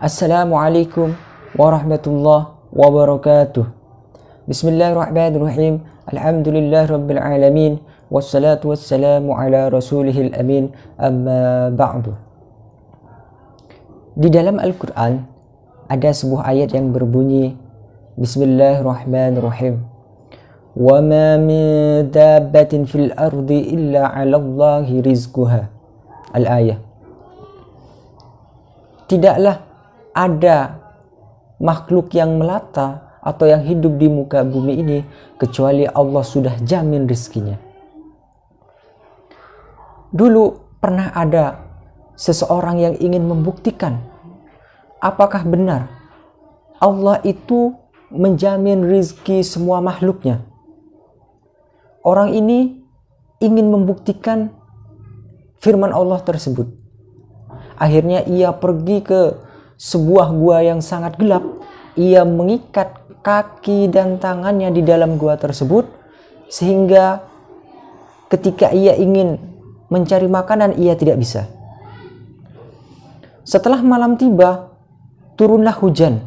Assalamualaikum warahmatullahi wabarakatuh. Bismillahirrahmanirrahim. Alhamdulillah rabbil alamin. Wassalatu wassalamu ala rasulihil amin. Amma ba'du. Di dalam Al-Quran ada sebuah ayat yang berbunyi Bismillahirrahmanirrahim. وما من دابة في الأرض إلا على الله رزقها الآية Tidaklah ada makhluk yang melata atau yang hidup di muka bumi ini kecuali Allah sudah jamin rizkinya. Dulu pernah ada seseorang yang ingin membuktikan apakah benar Allah itu menjamin rizki semua makhluknya. Orang ini ingin membuktikan firman Allah tersebut. Akhirnya ia pergi ke sebuah gua yang sangat gelap. Ia mengikat kaki dan tangannya di dalam gua tersebut sehingga ketika ia ingin mencari makanan ia tidak bisa. Setelah malam tiba, turunlah hujan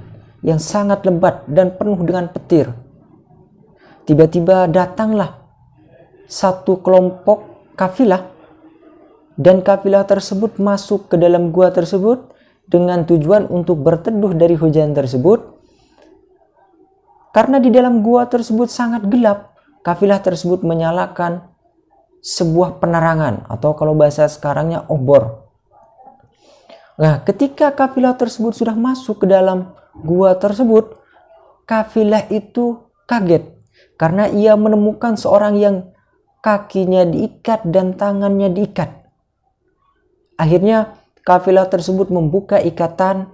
yang sangat lebat dan penuh dengan petir. Tiba-tiba datanglah satu kelompok kafilah dan kafilah tersebut masuk ke dalam gua tersebut dengan tujuan untuk berteduh dari hujan tersebut karena di dalam gua tersebut sangat gelap kafilah tersebut menyalakan sebuah penerangan atau kalau bahasa sekarangnya obor nah ketika kafilah tersebut sudah masuk ke dalam gua tersebut kafilah itu kaget karena ia menemukan seorang yang kakinya diikat dan tangannya diikat. Akhirnya kafilah tersebut membuka ikatan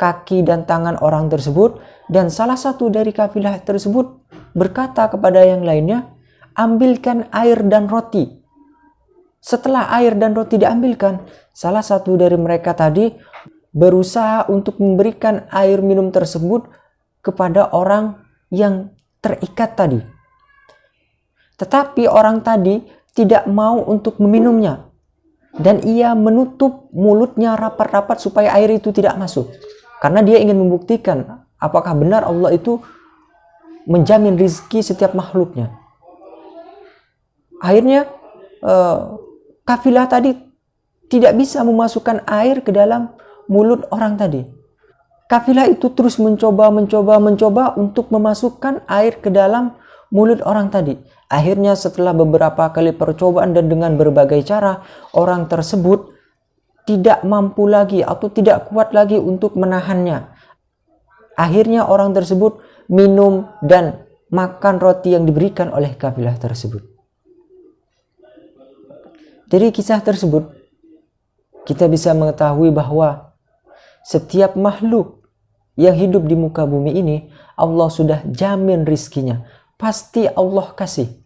kaki dan tangan orang tersebut dan salah satu dari kafilah tersebut berkata kepada yang lainnya, "Ambilkan air dan roti." Setelah air dan roti diambilkan, salah satu dari mereka tadi berusaha untuk memberikan air minum tersebut kepada orang yang terikat tadi. Tetapi orang tadi tidak mau untuk meminumnya. Dan ia menutup mulutnya rapat-rapat supaya air itu tidak masuk. Karena dia ingin membuktikan apakah benar Allah itu menjamin rizki setiap makhluknya. Akhirnya uh, kafilah tadi tidak bisa memasukkan air ke dalam mulut orang tadi. Kafilah itu terus mencoba, mencoba, mencoba untuk memasukkan air ke dalam mulut orang tadi. Akhirnya setelah beberapa kali percobaan dan dengan berbagai cara, orang tersebut tidak mampu lagi atau tidak kuat lagi untuk menahannya. Akhirnya orang tersebut minum dan makan roti yang diberikan oleh kabilah tersebut. Dari kisah tersebut, kita bisa mengetahui bahwa setiap makhluk yang hidup di muka bumi ini, Allah sudah jamin rizkinya. Pasti Allah kasih.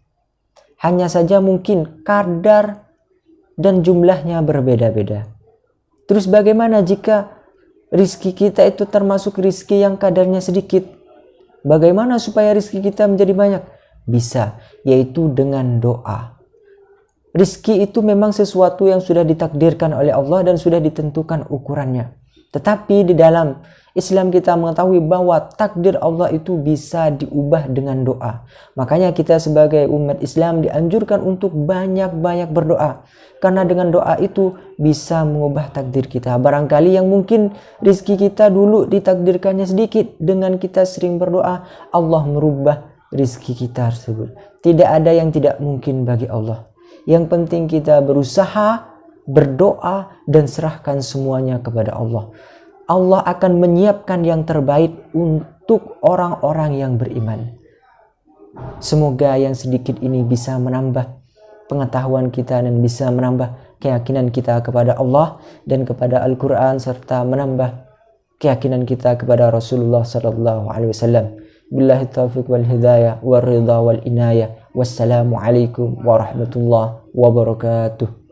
Hanya saja mungkin kadar dan jumlahnya berbeda-beda. Terus bagaimana jika rizki kita itu termasuk rizki yang kadarnya sedikit? Bagaimana supaya rizki kita menjadi banyak? Bisa, yaitu dengan doa. Rizki itu memang sesuatu yang sudah ditakdirkan oleh Allah dan sudah ditentukan ukurannya. Tetapi di dalam Islam kita mengetahui bahwa takdir Allah itu bisa diubah dengan doa. Makanya kita sebagai umat Islam dianjurkan untuk banyak-banyak berdoa. Karena dengan doa itu bisa mengubah takdir kita. Barangkali yang mungkin rizki kita dulu ditakdirkannya sedikit. Dengan kita sering berdoa, Allah merubah rizki kita tersebut. Tidak ada yang tidak mungkin bagi Allah. Yang penting kita berusaha, berdoa, dan serahkan semuanya kepada Allah. Allah akan menyiapkan yang terbaik untuk orang-orang yang beriman. Semoga yang sedikit ini bisa menambah pengetahuan kita dan bisa menambah keyakinan kita kepada Allah dan kepada Al-Quran serta menambah keyakinan kita kepada Rasulullah sallallahu alaihi wasallam. Billahi taufiq wal hidayah wal ridha wal inayah. Wassalamualaikum warahmatullahi wabarakatuh.